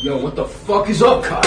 Yo, what the fuck is up, Kyle?